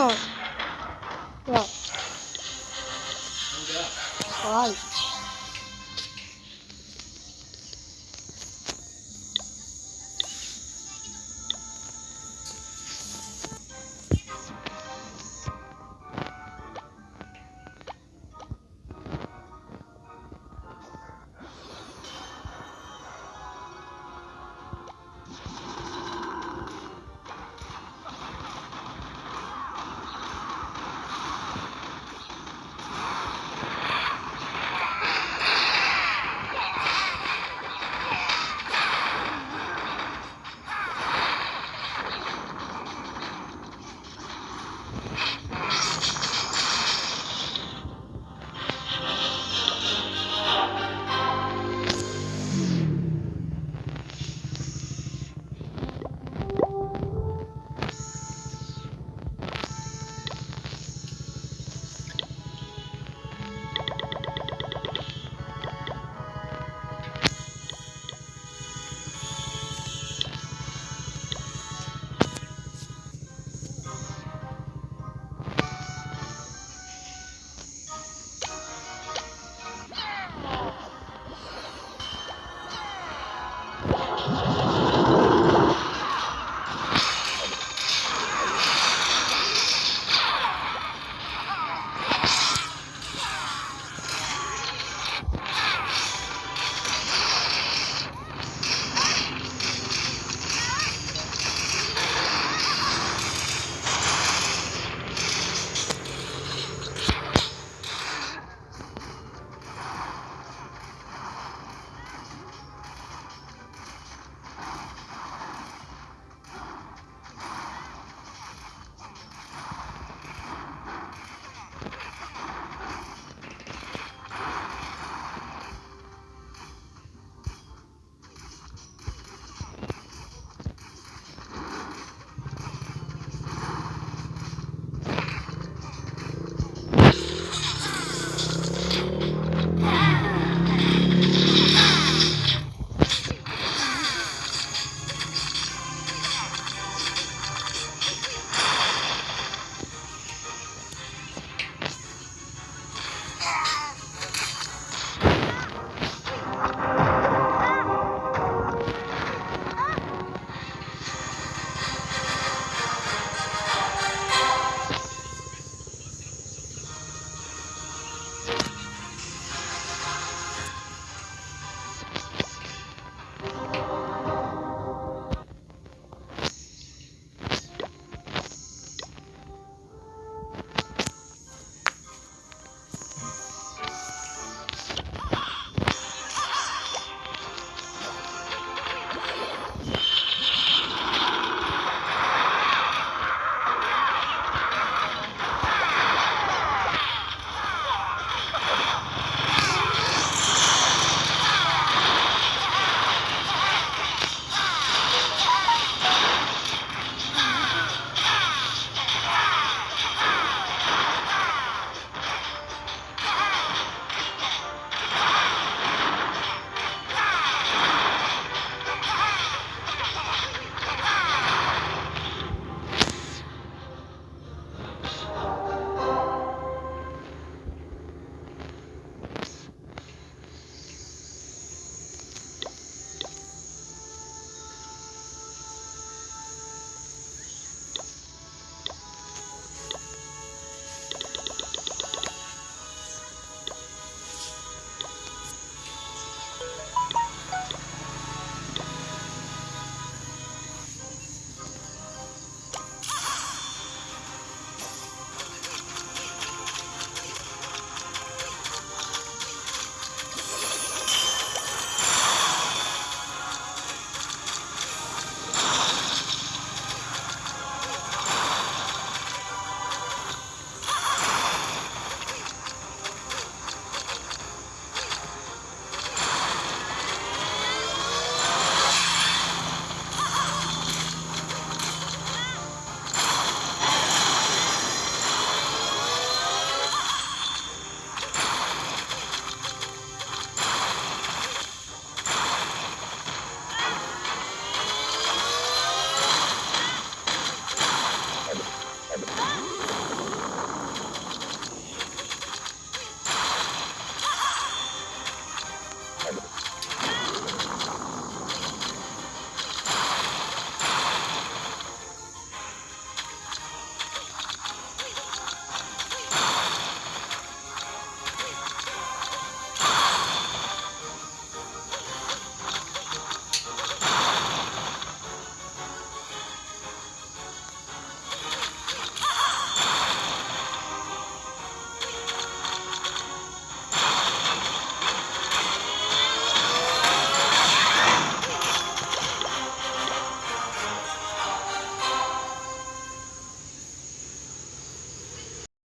hijos.